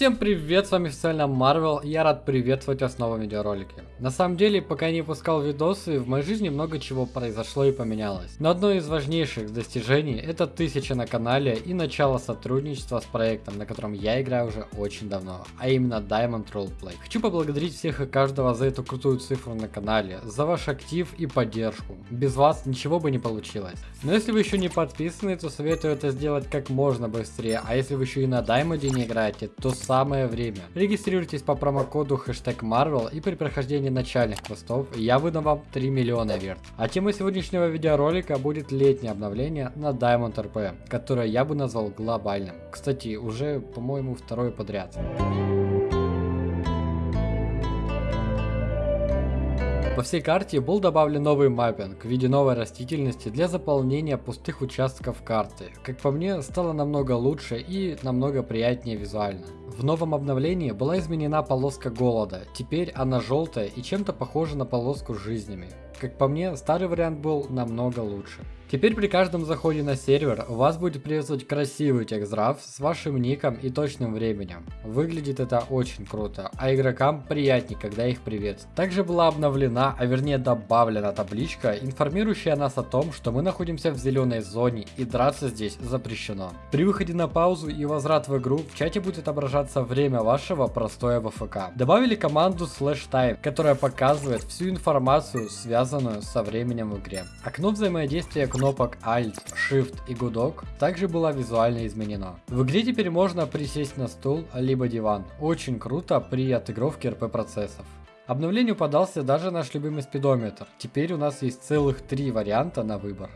Всем привет, с вами официально Marvel, я рад приветствовать вас в новом видеоролике. На самом деле, пока не выпускал видосы, в моей жизни много чего произошло и поменялось. Но одно из важнейших достижений это тысяча на канале и начало сотрудничества с проектом, на котором я играю уже очень давно, а именно Diamond Roleplay. Хочу поблагодарить всех и каждого за эту крутую цифру на канале, за ваш актив и поддержку. Без вас ничего бы не получилось. Но если вы еще не подписаны, то советую это сделать как можно быстрее, а если вы еще и на Diamond не играете, то самое время. Регистрируйтесь по промокоду хэштег Marvel и при прохождении начальных квестов я выдам вам 3 миллиона верт. А темой сегодняшнего видеоролика будет летнее обновление на Diamond RP, которое я бы назвал глобальным. Кстати, уже, по-моему, второй подряд. По всей карте был добавлен новый маппинг в виде новой растительности для заполнения пустых участков карты. Как по мне, стало намного лучше и намного приятнее визуально. В новом обновлении была изменена полоска голода, теперь она желтая и чем-то похожа на полоску с жизнями. Как по мне, старый вариант был намного лучше. Теперь при каждом заходе на сервер вас будет приветствовать красивый текстраф с вашим ником и точным временем. Выглядит это очень круто, а игрокам приятнее, когда их приветствуют. Также была обновлена, а вернее добавлена табличка, информирующая нас о том, что мы находимся в зеленой зоне и драться здесь запрещено. При выходе на паузу и возврат в игру в чате будет отображаться время вашего простоя в АФК. Добавили команду slash time, которая показывает всю информацию, связанную со временем в игре. Окно взаимодействия кнопок Alt, Shift и гудок также была визуально изменена. В игре теперь можно присесть на стул либо диван. Очень круто при отыгровке РП процессов. Обновлению подался даже наш любимый спидометр. Теперь у нас есть целых три варианта на выбор.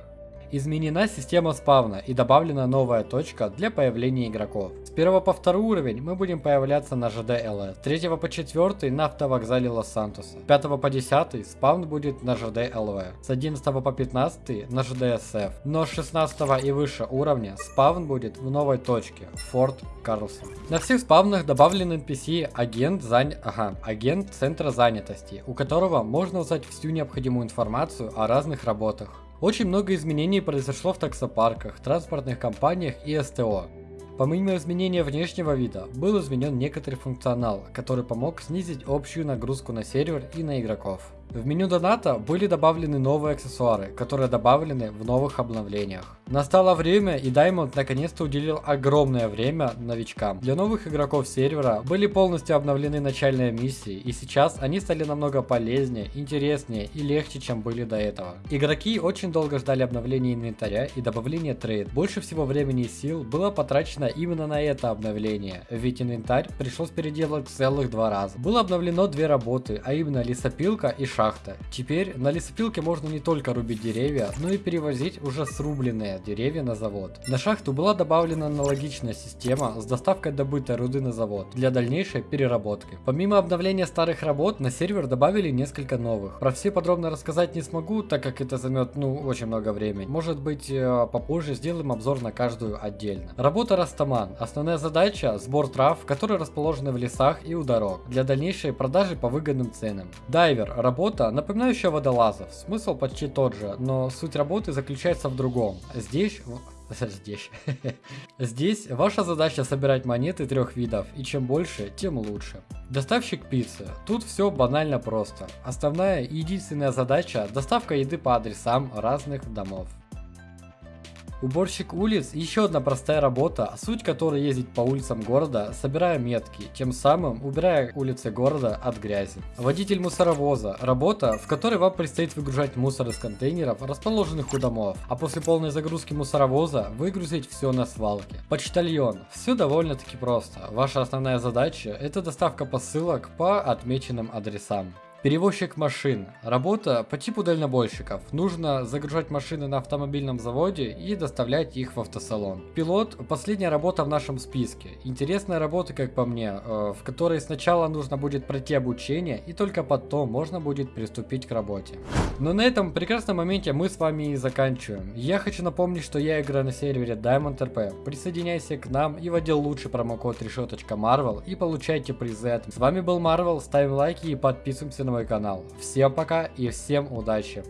Изменена система спавна и добавлена новая точка для появления игроков. С 1 по 2 уровень мы будем появляться на ЖД ЛС, с 3 по 4 на автовокзале Лос-Сантоса, с 5 по 10 спавн будет на ЖД ЛВ, с 11 по 15 на ЖД СФ, но с 16 и выше уровня спавн будет в новой точке, Форт Карлсон. На всех спавнах добавлен NPC агент, зан... ага, агент центра занятости, у которого можно узнать всю необходимую информацию о разных работах. Очень много изменений произошло в таксопарках, транспортных компаниях и СТО. Помимо изменения внешнего вида, был изменен некоторый функционал, который помог снизить общую нагрузку на сервер и на игроков. В меню доната были добавлены новые аксессуары, которые добавлены в новых обновлениях. Настало время и Diamond наконец-то уделил огромное время новичкам. Для новых игроков сервера были полностью обновлены начальные миссии и сейчас они стали намного полезнее, интереснее и легче чем были до этого. Игроки очень долго ждали обновления инвентаря и добавления трейд. Больше всего времени и сил было потрачено именно на это обновление, ведь инвентарь пришлось переделать целых два раза. Было обновлено две работы, а именно лесопилка и шахта. Теперь на лесопилке можно не только рубить деревья, но и перевозить уже срубленные деревья на завод. На шахту была добавлена аналогичная система с доставкой добытой руды на завод для дальнейшей переработки. Помимо обновления старых работ, на сервер добавили несколько новых. Про все подробно рассказать не смогу, так как это займет ну очень много времени. Может быть э, попозже сделаем обзор на каждую отдельно. Работа Растаман. Основная задача сбор трав, которые расположены в лесах и у дорог, для дальнейшей продажи по выгодным ценам. Дайвер. Работа работа, напоминающая водолазов. Смысл почти тот же, но суть работы заключается в другом. Здесь... Здесь. Здесь ваша задача собирать монеты трех видов, и чем больше, тем лучше. Доставщик пиццы. Тут все банально просто. Основная и единственная задача – доставка еды по адресам разных домов. Уборщик улиц – еще одна простая работа, суть которой ездить по улицам города, собирая метки, тем самым убирая улицы города от грязи. Водитель мусоровоза – работа, в которой вам предстоит выгружать мусор из контейнеров, расположенных у домов, а после полной загрузки мусоровоза выгрузить все на свалке. Почтальон – все довольно-таки просто. Ваша основная задача – это доставка посылок по отмеченным адресам. Перевозчик машин. Работа по типу дальнобойщиков. Нужно загружать машины на автомобильном заводе и доставлять их в автосалон. Пилот – последняя работа в нашем списке. Интересная работа, как по мне, э, в которой сначала нужно будет пройти обучение и только потом можно будет приступить к работе. Но на этом прекрасном моменте мы с вами и заканчиваем. Я хочу напомнить, что я играю на сервере Diamond RP. Присоединяйся к нам и вводи лучший промокод решеточка Marvel и получайте призы. С вами был Marvel, ставим лайки и подписываемся на мой канал. Всем пока и всем удачи!